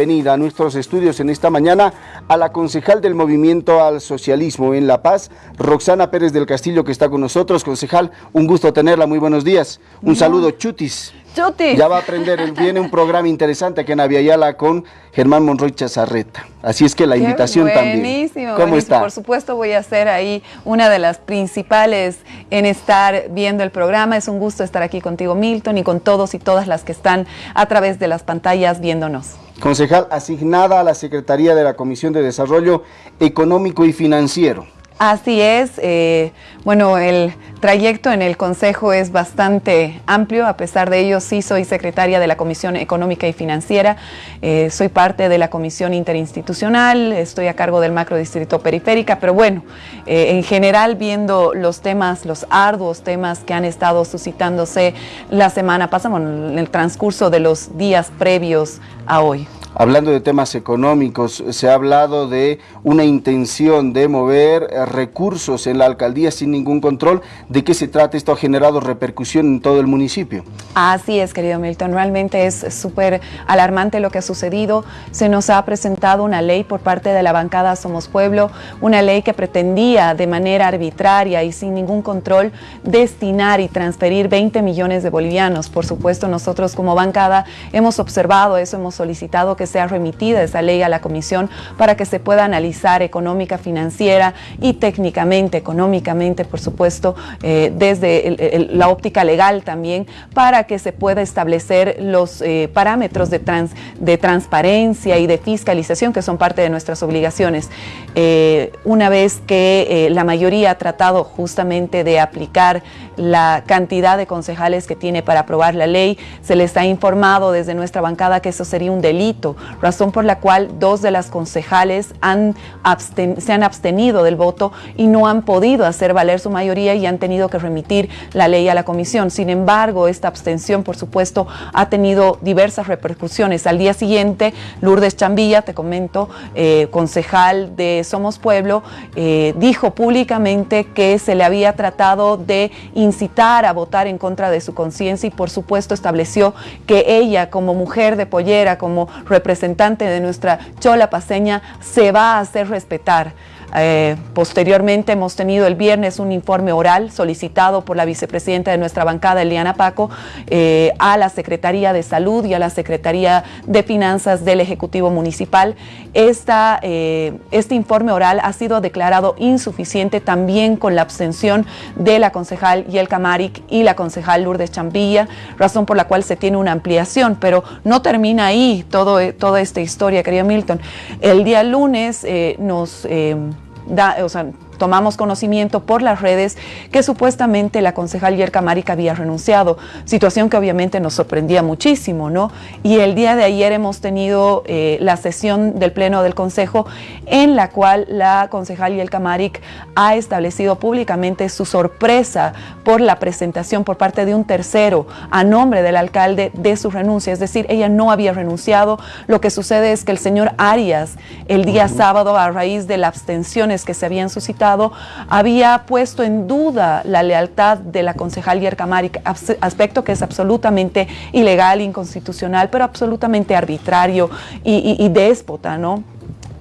bienvenida a nuestros estudios en esta mañana a la concejal del Movimiento al Socialismo en La Paz, Roxana Pérez del Castillo, que está con nosotros. Concejal, un gusto tenerla, muy buenos días. Un saludo, Chutis. Ya va a aprender, viene un programa interesante aquí en Aviala con Germán Monroy Chazarreta. Así es que la invitación también. Buenísimo. ¿Cómo está? Por supuesto voy a ser ahí una de las principales en estar viendo el programa. Es un gusto estar aquí contigo, Milton, y con todos y todas las que están a través de las pantallas viéndonos. Concejal asignada a la Secretaría de la Comisión de Desarrollo Económico y Financiero. Así es. Eh, bueno, el trayecto en el Consejo es bastante amplio. A pesar de ello, sí soy secretaria de la Comisión Económica y Financiera. Eh, soy parte de la Comisión Interinstitucional. Estoy a cargo del Macro Distrito Periférica. Pero bueno, eh, en general, viendo los temas, los arduos temas que han estado suscitándose la semana pasada, bueno, en el transcurso de los días previos a hoy. Hablando de temas económicos, se ha hablado de una intención de mover eh, recursos en la alcaldía sin ningún control. ¿De qué se trata? Esto ha generado repercusión en todo el municipio. Así es, querido Milton. Realmente es súper alarmante lo que ha sucedido. Se nos ha presentado una ley por parte de la bancada Somos Pueblo, una ley que pretendía de manera arbitraria y sin ningún control destinar y transferir 20 millones de bolivianos. Por supuesto, nosotros como bancada hemos observado eso, hemos solicitado que sea remitida esa ley a la comisión para que se pueda analizar económica, financiera y técnicamente, económicamente, por supuesto, eh, desde la óptica legal también, para que se pueda establecer los eh, parámetros de, de transparencia y de fiscalización que son parte de nuestras obligaciones. Eh, una vez que la mayoría ha tratado justamente de aplicar la cantidad de concejales que tiene para aprobar la ley, se les ha informado desde nuestra bancada que eso sería un delito razón por la cual dos de las concejales se han abstenido del voto y no han podido hacer valer su mayoría y han tenido que remitir la ley a la comisión. Sin embargo, esta abstención, por supuesto, ha tenido diversas repercusiones. Al día siguiente, Lourdes Chambilla, te comento, eh, concejal de Somos Pueblo, eh, dijo públicamente que se le había tratado de incitar a votar en contra de su conciencia y, por supuesto, estableció que ella, como mujer de pollera, como representante de nuestra chola paseña se va a hacer respetar. Eh, posteriormente hemos tenido el viernes un informe oral solicitado por la vicepresidenta de nuestra bancada, Eliana Paco, eh, a la Secretaría de Salud y a la Secretaría de Finanzas del Ejecutivo Municipal. Eh, este informe oral ha sido declarado insuficiente también con la abstención de la concejal Yelka Maric y la concejal Lourdes Champilla, razón por la cual se tiene una ampliación, pero no termina ahí todo, toda esta historia, querido Milton. El día lunes nos da, o sea, tomamos conocimiento por las redes que supuestamente la concejal Yerka Marica había renunciado, situación que obviamente nos sorprendía muchísimo, ¿no? Y el día de ayer hemos tenido eh, la sesión del Pleno del Consejo en la cual la concejal Yerka Maric ha establecido públicamente su sorpresa por la presentación por parte de un tercero a nombre del alcalde de su renuncia, es decir, ella no había renunciado, lo que sucede es que el señor Arias el día sábado a raíz de las abstenciones que se habían suscitado había puesto en duda la lealtad de la concejal Yerkamari, aspecto que es absolutamente ilegal, inconstitucional, pero absolutamente arbitrario y, y déspota, ¿no?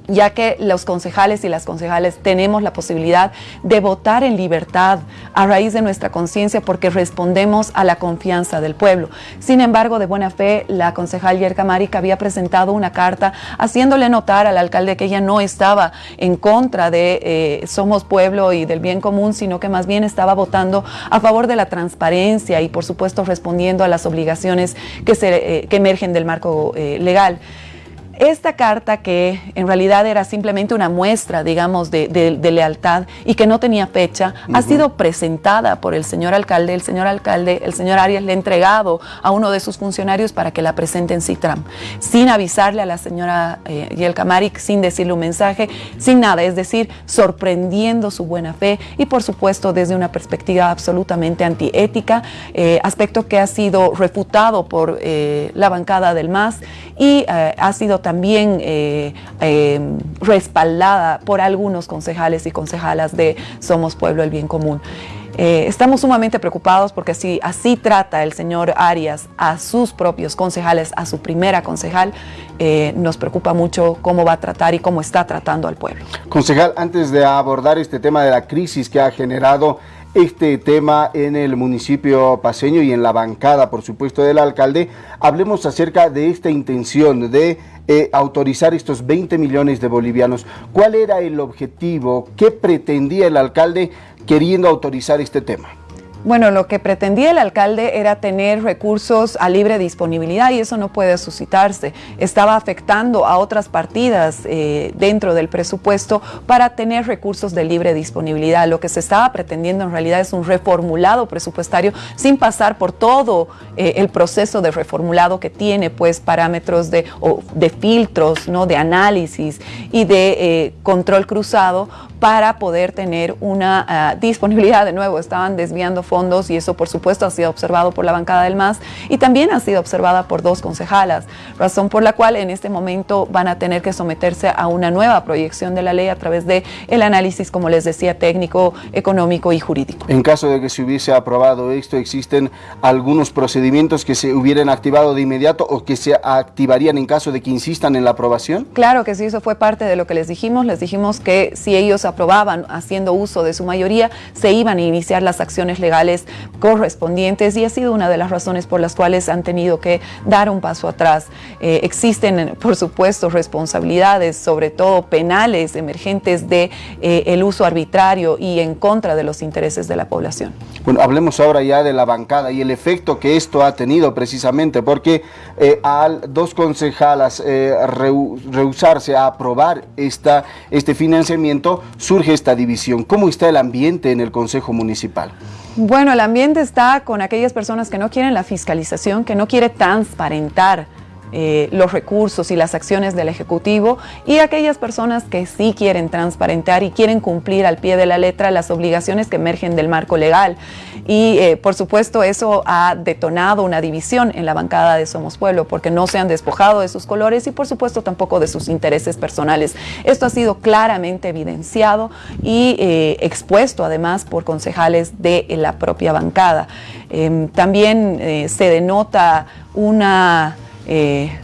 Ya que los concejales y las concejales tenemos la posibilidad de votar en libertad a raíz de nuestra conciencia porque respondemos a la confianza del pueblo. Sin embargo, de buena fe, la concejal Yerka Marica había presentado una carta haciéndole notar al alcalde que ella no estaba en contra de eh, Somos Pueblo y del bien común, sino que más bien estaba votando a favor de la transparencia y por supuesto respondiendo a las obligaciones que, se, eh, emergen del marco eh, legal. Esta carta, que en realidad era simplemente una muestra, digamos, de, lealtad y que no tenía fecha, ha sido presentada por el señor alcalde. El señor alcalde, el señor Arias, le ha entregado a uno de sus funcionarios para que la presente en Citram, sin avisarle a la señora eh, Yelka Marik, sin decirle un mensaje, sin nada, es decir, sorprendiendo su buena fe y, por supuesto, desde una perspectiva absolutamente antiética, eh, aspecto que ha sido refutado por eh, la bancada del MAS y eh, ha sido también eh, eh, respaldada por algunos concejales y concejalas de Somos Pueblo el Bien Común. Eh, estamos sumamente preocupados porque si así trata el señor Arias a sus propios concejales, a su primera concejal, eh, nos preocupa mucho cómo va a tratar y cómo está tratando al pueblo. Concejal, antes de abordar este tema de la crisis que ha generado este tema en el municipio paseño y en la bancada, por supuesto, del alcalde, hablemos acerca de esta intención de eh, autorizar estos 20 millones de bolivianos. ¿Cuál era el objetivo? ¿Qué pretendía el alcalde queriendo autorizar este tema? Bueno, lo que pretendía el alcalde era tener recursos a libre disponibilidad y eso no puede suscitarse. Estaba afectando a otras partidas eh, dentro del presupuesto para tener recursos de libre disponibilidad. Lo que se estaba pretendiendo en realidad es un reformulado presupuestario sin pasar por todo eh, el proceso de reformulado que tiene pues parámetros de, de filtros, ¿no? de análisis y de eh, control cruzado para poder tener una ah, disponibilidad. De nuevo, estaban desviando fondos y eso por supuesto ha sido observado por la bancada del MAS y también ha sido observada por dos concejalas, razón por la cual en este momento van a tener que someterse a una nueva proyección de la ley a través de el análisis, como les decía, técnico, económico y jurídico. En caso de que se hubiese aprobado esto, ¿existen algunos procedimientos que se hubieran activado de inmediato o que se activarían en caso de que insistan en la aprobación? Claro que sí, eso fue parte de lo que les dijimos. Les dijimos que si ellos aprobaban haciendo uso de su mayoría, se iban a iniciar las acciones legales correspondientes y ha sido una de las razones por las cuales han tenido que dar un paso atrás. Eh, existen, por supuesto, responsabilidades, sobre todo penales emergentes de eh, el uso arbitrario y en contra de los intereses de la población. Bueno, hablemos ahora ya de la bancada y el efecto que esto ha tenido precisamente, porque eh, al dos concejalas rehusarse a aprobar esta, este financiamiento, surge esta división. ¿Cómo está el ambiente en el Consejo Municipal? Bueno, el ambiente está con aquellas personas que no quieren la fiscalización, que no quiere transparentar eh, los recursos y las acciones del Ejecutivo y aquellas personas que sí quieren transparentar y quieren cumplir al pie de la letra las obligaciones que emergen del marco legal. Y eh, por supuesto eso ha detonado una división en la bancada de Somos Pueblo porque no se han despojado de sus colores y por supuesto tampoco de sus intereses personales. Esto ha sido claramente evidenciado y eh, expuesto además por concejales de la propia bancada. Em, también se denota una eh,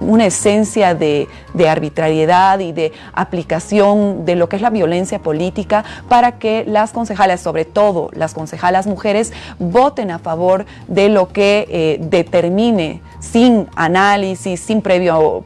una esencia de, arbitrariedad y de aplicación de lo que es la violencia política para que las concejales, sobre todo las concejalas mujeres, voten a favor de lo que eh, determine sin análisis, sin previo,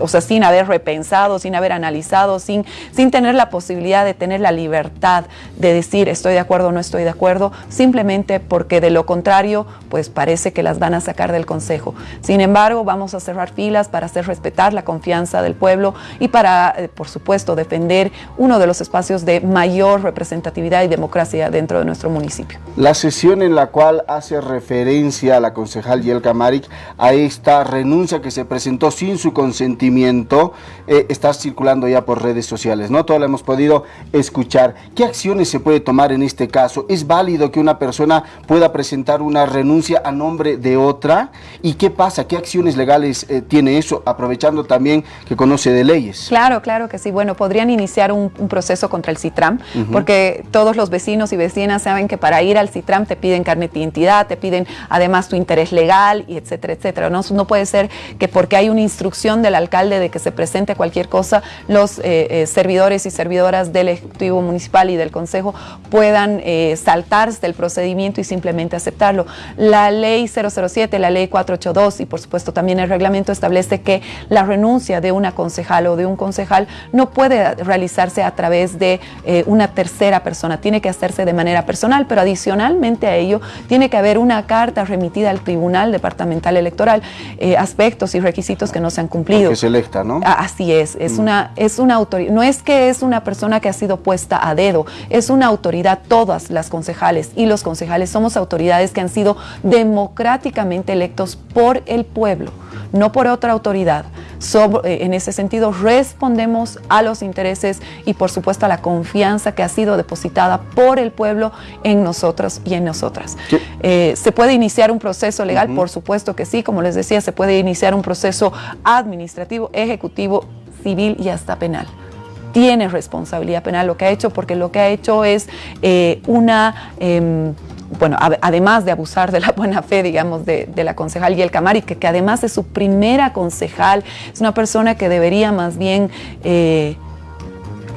o sea, sin haber repensado, sin haber analizado, sin, sin tener la posibilidad de tener la libertad de decir estoy de acuerdo o no estoy de acuerdo, simplemente porque de lo contrario, pues parece que las van a sacar del Consejo. Sin embargo, vamos a cerrar filas para hacer respetar la confianza del pueblo y para, eh, por supuesto, defender uno de los espacios de mayor representatividad y democracia dentro de nuestro municipio. La sesión en la cual hace referencia la concejal Yelka Maric a esta renuncia que se presentó sin su consentimiento eh, está circulando ya por redes sociales, ¿no? Todo lo hemos podido escuchar. ¿Qué acciones se puede tomar en este caso? ¿Es válido que una persona pueda presentar una renuncia a nombre de otra? ¿Y qué pasa? ¿Qué acciones legales eh, tiene eso? Aprovechando también que conoce de leyes. Claro, claro que sí. Bueno, podrían iniciar un, proceso contra el CITRAM, porque todos los vecinos y vecinas saben que para ir al CITRAM te piden carnet de identidad, te piden además tu interés legal, y etcétera, etcétera. ¿no? puede ser que porque hay una instrucción del alcalde de que se presente cualquier cosa, los eh, eh, servidores y servidoras del Ejecutivo Municipal y del Consejo puedan eh, saltarse del procedimiento y simplemente aceptarlo. La ley 007, la ley 482 y por supuesto también el reglamento establece que la renuncia de una concejal o de un concejal no puede realizarse a través de una tercera persona, tiene que hacerse de manera personal, pero adicionalmente a ello tiene que haber una carta remitida al Tribunal Departamental Electoral eh, aspectos y requisitos que no se han cumplido. Que selecta, ¿no? Ah, así es, es mm. una, es una autoridad, no es que es una persona que ha sido puesta a dedo, es una autoridad, todas las concejales y los concejales somos autoridades que han sido democráticamente electos por el pueblo, no por otra autoridad. Eh, en ese sentido, respondemos a los intereses y por supuesto a la confianza que ha sido depositada por el pueblo en nosotros y en nosotras. Eh, ¿Se puede iniciar un proceso legal? Por supuesto que sí, como les decía, se puede iniciar un proceso administrativo, ejecutivo, civil y hasta penal. tiene responsabilidad penal lo que ha hecho, porque lo que ha hecho es eh, una... Em, bueno, además de abusar de la buena fe, digamos, de, la concejal y el Camari, que, que, además es su primera concejal, es una persona que debería más bien, eh,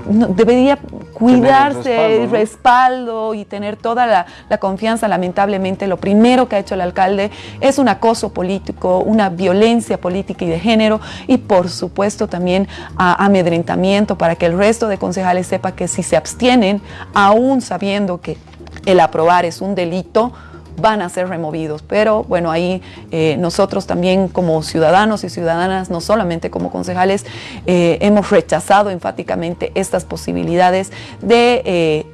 debería cuidarse, el respaldo, y tener toda la, confianza. Lamentablemente, lo primero que ha hecho el alcalde es un acoso político, una violencia política y de género, y por supuesto también amedrentamiento para que el resto de concejales sepa que si se abstienen, aún sabiendo que el aprobar es un delito, van a ser removidos. Pero bueno, ahí eh, nosotros también como ciudadanos y ciudadanas, no solamente como concejales, eh, hemos rechazado enfáticamente estas posibilidades de eh,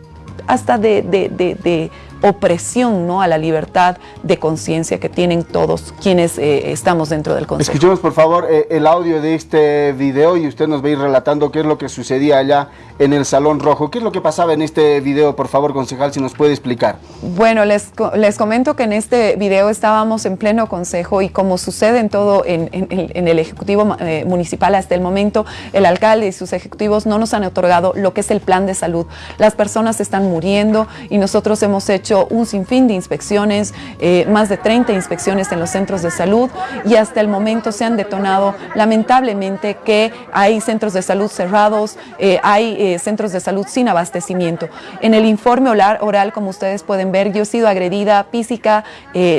hasta de, de opresión ¿no? a la libertad de conciencia que tienen todos quienes eh, estamos dentro del Consejo. Escuchemos por favor eh, el audio de este video y usted nos va a ir relatando qué es lo que sucedía allá en el Salón Rojo. ¿Qué es lo que pasaba en este video, por favor, concejal, si nos puede explicar? Bueno, les, les comento que en este video estábamos en pleno Consejo y como sucede en todo en, en, el Ejecutivo eh, Municipal hasta el momento, el alcalde y sus ejecutivos no nos han otorgado lo que es el plan de salud. Las personas están muriendo y nosotros hemos hecho un sinfín de inspecciones, eh, más de 30 inspecciones en los centros de salud y hasta el momento se han detonado lamentablemente que hay centros de salud cerrados, eh, hay eh, centros de salud sin abastecimiento. En el informe oral, como ustedes pueden ver, yo he sido agredida física,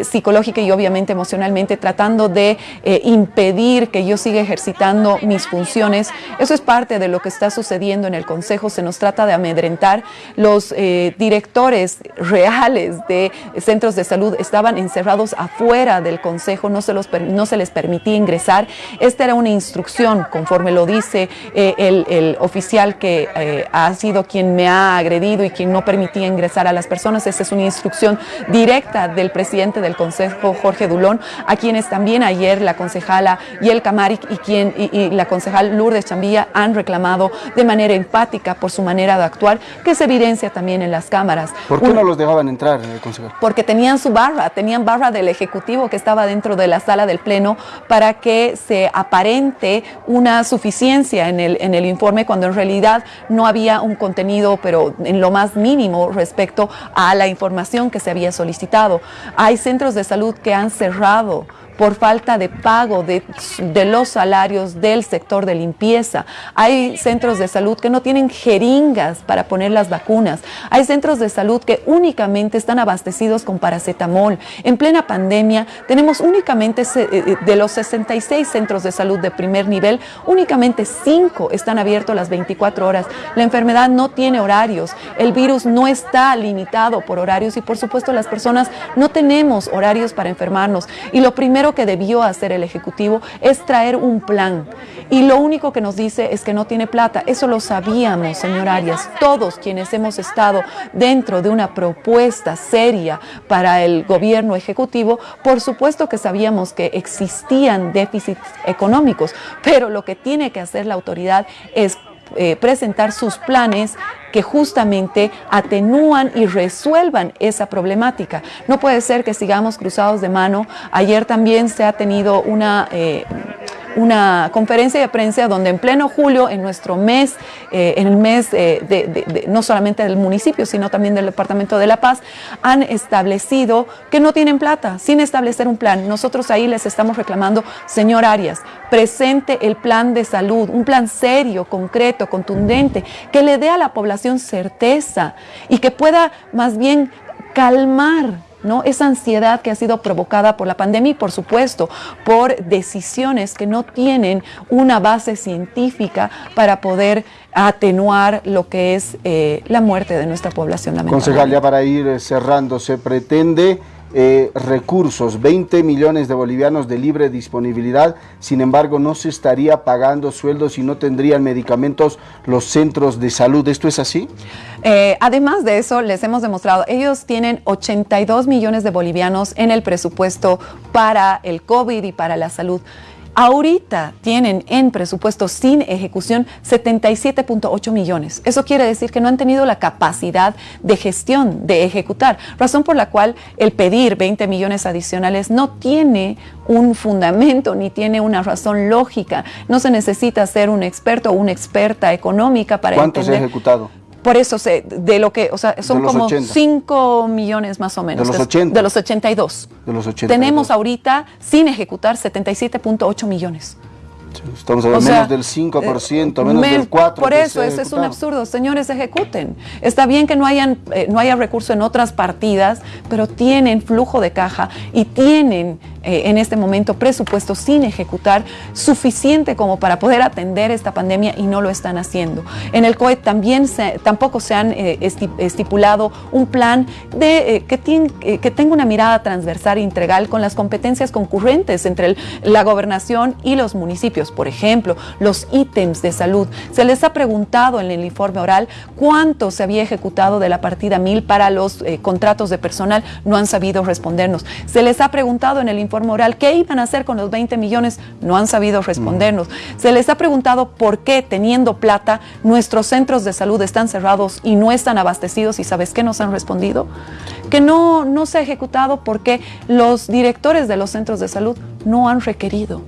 psicológica y obviamente emocionalmente tratando de impedir que yo siga ejercitando mis funciones. Eso es parte de lo que está sucediendo en el Consejo, se nos trata de amedrentar. Los directores reales de centros de salud estaban encerrados afuera del consejo, no se, los, no se les permitía ingresar. Esta era una instrucción, conforme lo dice eh, el, oficial que eh, ha sido quien me ha agredido y quien no permitía ingresar a las personas. Esta es una instrucción directa del presidente del consejo, Jorge Dulón, a quienes también ayer la concejala y el Camaric y, quien, y, la concejal Lourdes Chambilla han reclamado de manera empática por su manera de actuar, que se evidencia también en las cámaras. ¿Por qué no los dejaban entrar, en el consejero? Porque tenían su barra, tenían barra del Ejecutivo que estaba dentro de la sala del Pleno para que se aparente una suficiencia en el, en el informe cuando en realidad no había un contenido, pero en lo más mínimo respecto a la información que se había solicitado. Hay centros de salud que han cerrado por falta de pago de, los salarios del sector de limpieza. Hay centros de salud que no tienen jeringas para poner las vacunas. Hay centros de salud que únicamente están abastecidos con paracetamol. En plena pandemia tenemos únicamente eh, eh, de los 66 centros de salud de primer nivel, únicamente 5 están abiertos las 24 horas. La enfermedad no tiene horarios, el virus no está limitado por horarios y por supuesto las personas no tenemos horarios para enfermarnos. Y lo primero que debió hacer el Ejecutivo es traer un plan. Y lo único que nos dice es que no tiene plata. Eso lo sabíamos, señor Arias. Todos quienes hemos estado dentro de una propuesta seria para el gobierno ejecutivo, por supuesto que sabíamos que existían déficits económicos, pero lo que tiene que hacer la autoridad es eh, presentar sus planes que justamente atenúan y resuelvan esa problemática. No puede ser que sigamos cruzados de mano. Ayer también se ha tenido una... Eh, una conferencia de prensa donde en pleno julio, en nuestro mes, eh, en el mes eh, de, no solamente del municipio, sino también del Departamento de La Paz, han establecido que no tienen plata, sin establecer un plan. Nosotros ahí les estamos reclamando, señor Arias, presente el plan de salud, un plan serio, concreto, contundente, que le dé a la población certeza y que pueda más bien calmar ¿no? Esa ansiedad que ha sido provocada por la pandemia y, por supuesto, por decisiones que no tienen una base científica para poder atenuar lo que es eh, la muerte de nuestra población. Concejal, ya para ir eh, cerrando, se pretende eh, recursos, 20 millones de bolivianos de libre disponibilidad, sin embargo no se estaría pagando sueldos y no tendrían medicamentos los centros de salud. ¿Esto es así? Eh, además de eso, les hemos demostrado, ellos tienen 82 millones de bolivianos en el presupuesto para el COVID y para la salud Ahorita tienen en presupuesto sin ejecución 77.8 millones. Eso quiere decir que no han tenido la capacidad de gestión, de ejecutar, razón por la cual el pedir 20 millones adicionales no tiene un fundamento ni tiene una razón lógica. No se necesita ser un experto o una experta económica para ¿Cuánto entender. se ha ejecutado? Por eso, se, de lo que, o sea, son De los como 80. 5 millones más o menos. los Es- 80. De los 82. De los 82. Tenemos ahorita, sin ejecutar, 77.8 millones. Estamos hablando O sea, menos del 5%, eh, menos men- del 4%. Por eso, ese es un absurdo. Señores, ejecuten. Está bien que no, hayan, eh, no haya recurso en otras partidas, pero tienen flujo de caja y tienen eh, en este momento presupuesto sin ejecutar suficiente como para poder atender esta pandemia y no lo están haciendo. En el COE también tampoco se han eh, esti- estipulado un plan de, eh, que, tien- eh, que tenga una mirada transversal e integral con las competencias concurrentes entre el- la gobernación y los municipios. Por ejemplo, los ítems de salud. Se les ha preguntado en el informe oral cuánto se había ejecutado de la partida 1000 para los eh, contratos de personal. No han sabido respondernos. Se les ha preguntado en el informe oral qué iban a hacer con los 20 millones. No han sabido respondernos. Se les ha preguntado por qué, teniendo plata, nuestros centros de salud están cerrados y no están abastecidos. ¿Y sabes qué nos han respondido? Que no, no se ha ejecutado porque los directores de los centros de salud no han requerido.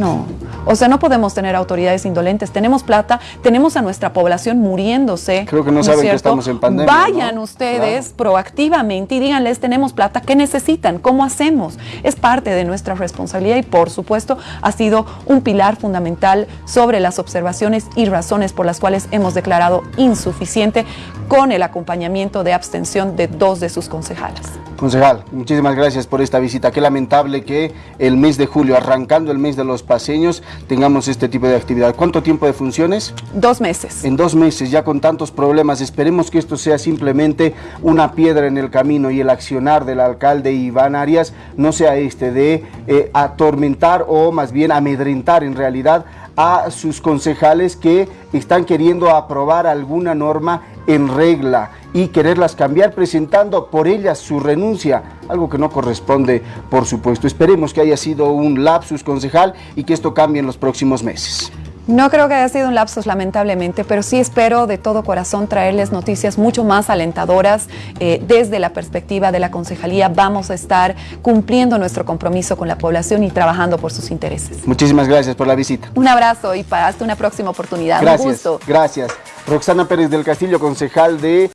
No, o sea, no podemos tener autoridades indolentes. Tenemos plata, tenemos a nuestra población muriéndose. Creo que no es saben que estamos en pandemia, Vayan ¿no? ustedes proactivamente y díganles, tenemos plata, ¿qué necesitan? ¿Cómo hacemos? Es parte de nuestra responsabilidad y, por supuesto, ha sido un pilar fundamental sobre las observaciones y razones por las cuales hemos declarado insuficiente con el acompañamiento de abstención de dos de sus concejalas. Concejal, muchísimas gracias por esta visita. Qué lamentable que el mes de julio, arrancando el mes de los paseños, tengamos este tipo de actividad. ¿Cuánto tiempo de funciones? Dos meses. En dos meses, ya con tantos problemas, esperemos que esto sea simplemente una piedra en el camino y el accionar del alcalde Iván Arias no sea este de eh, atormentar o más bien amedrentar en realidad a sus concejales que están queriendo aprobar alguna norma en regla y quererlas cambiar presentando por ellas su renuncia, algo que no corresponde por supuesto. Esperemos que haya sido un lapsus concejal y que esto cambie en los próximos meses. No creo que haya sido un lapsus, lamentablemente, pero sí espero de todo corazón traerles noticias mucho más alentadoras eh, desde la perspectiva de la concejalía. Vamos a estar cumpliendo nuestro compromiso con la población y trabajando por sus intereses. Muchísimas gracias por la visita. Un abrazo y para hasta una próxima oportunidad. Un Gracias, gusto. gracias. Roxana Pérez del Castillo, concejal de